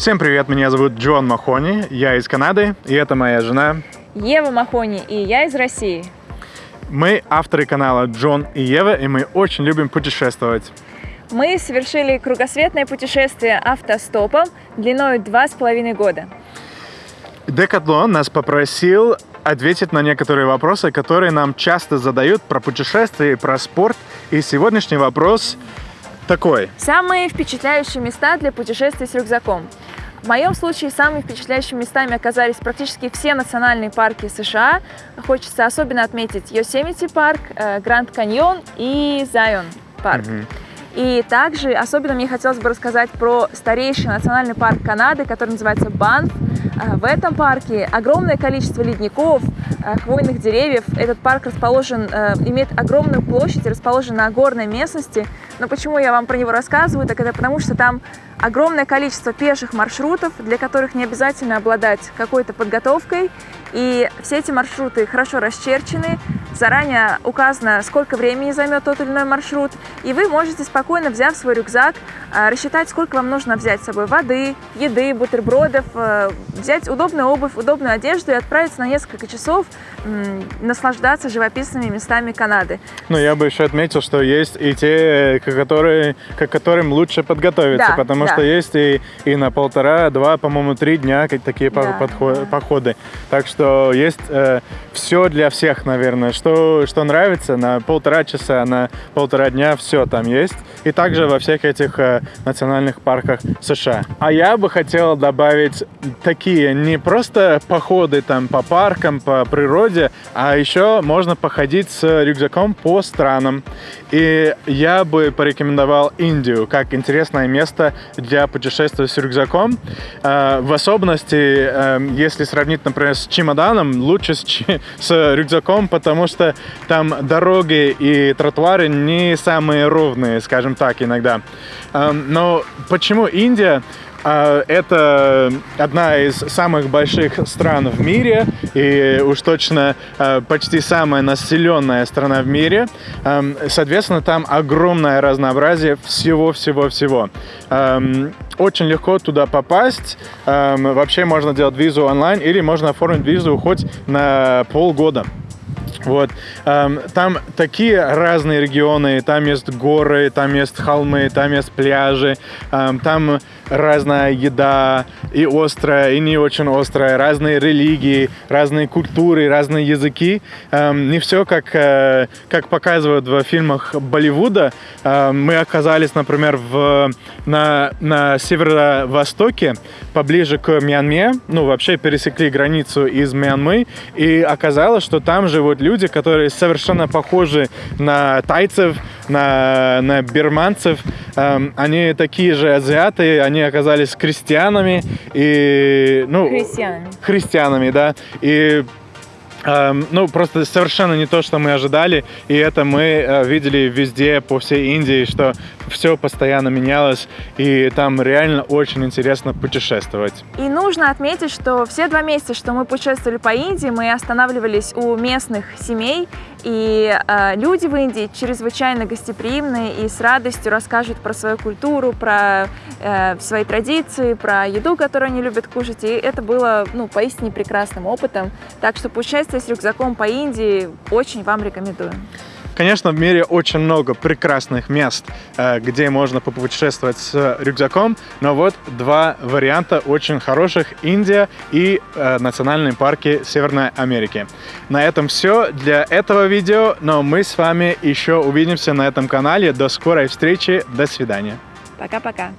Всем привет, меня зовут Джон Махони, я из Канады, и это моя жена Ева Махони, и я из России. Мы авторы канала Джон и Ева, и мы очень любим путешествовать. Мы совершили кругосветное путешествие автостопом длиной два с половиной года. Декатлон нас попросил ответить на некоторые вопросы, которые нам часто задают про путешествия и про спорт. И сегодняшний вопрос такой. Самые впечатляющие места для путешествий с рюкзаком. В моем случае самыми впечатляющими местами оказались практически все национальные парки США. Хочется особенно отметить Йосемити парк, э, Гранд Каньон и Зайон парк. Угу. И также особенно мне хотелось бы рассказать про старейший национальный парк Канады, который называется Банф. Э, в этом парке огромное количество ледников, э, хвойных деревьев. Этот парк расположен, имеет огромную площадь, расположен на горной местности. Но почему я вам про него рассказываю, так это потому, что там огромное количество пеших маршрутов, для которых не обязательно обладать какой-то подготовкой. И все эти маршруты хорошо расчерчены, заранее указано, сколько времени займет тот или иной маршрут, и вы можете спокойно, взяв свой рюкзак, а, рассчитать, сколько вам нужно взять с собой воды, еды, бутербродов, э, взять удобную обувь, удобную одежду и отправиться на несколько часов наслаждаться живописными местами Канады. Ну, я бы еще отметил, что есть и те, которые, к которым лучше подготовиться, да, потому да. Что есть и, и на полтора, два, по-моему, три дня такие да, подходы, да. походы. Так что есть э, все для всех, наверное, что, что нравится, на полтора часа, на полтора дня все там есть. И также во всех этих э, национальных парках США. А я бы хотел добавить такие не просто походы там по паркам, по природе, а еще можно походить с рюкзаком по странам. И я бы порекомендовал Индию как интересное место для путешествия с рюкзаком. Э, в особенности, э, если сравнить, например, с чемоданом, лучше с, с рюкзаком, потому что там дороги и тротуары не самые ровные, скажем так, иногда. Э, но почему Индия? Это одна из самых больших стран в мире и уж точно почти самая населенная страна в мире. Соответственно, там огромное разнообразие всего-всего-всего. Очень легко туда попасть. Вообще можно делать визу онлайн или можно оформить визу хоть на полгода. Вот. Там такие разные регионы, там есть горы, там есть холмы, там есть пляжи, там разная еда, и острая, и не очень острая, разные религии, разные культуры, разные языки. Не все, как, э, как показывают в фильмах Болливуда. Мы оказались, например, в, на, на северо-востоке, поближе к Мьянме, ну, вообще пересекли границу из Мьянмы, и оказалось, что там живут люди, которые совершенно похожи на тайцев, на, на бирманцев. Они такие же азиаты, они оказались крестьянами, и, ну, христианами. христианами, да, и Эм, ну, просто совершенно не то, что мы ожидали, и это мы э, видели везде, по всей Индии, что все постоянно менялось, и там реально очень интересно путешествовать. И нужно отметить, что все два месяца, что мы путешествовали по Индии, мы останавливались у местных семей, и э, люди в Индии чрезвычайно гостеприимные и с радостью расскажут про свою культуру, про э, свои традиции, про еду, которую они любят кушать, и это было, ну, поистине прекрасным опытом. Так что путешествие с рюкзаком по Индии очень вам рекомендую. Конечно, в мире очень много прекрасных мест, э, где можно попутешествовать с рюкзаком, но вот два варианта очень хороших – Индия и э, национальные парки Северной Америки. На этом все для этого видео, но мы с вами еще увидимся на этом канале. До скорой встречи, до свидания. Пока-пока.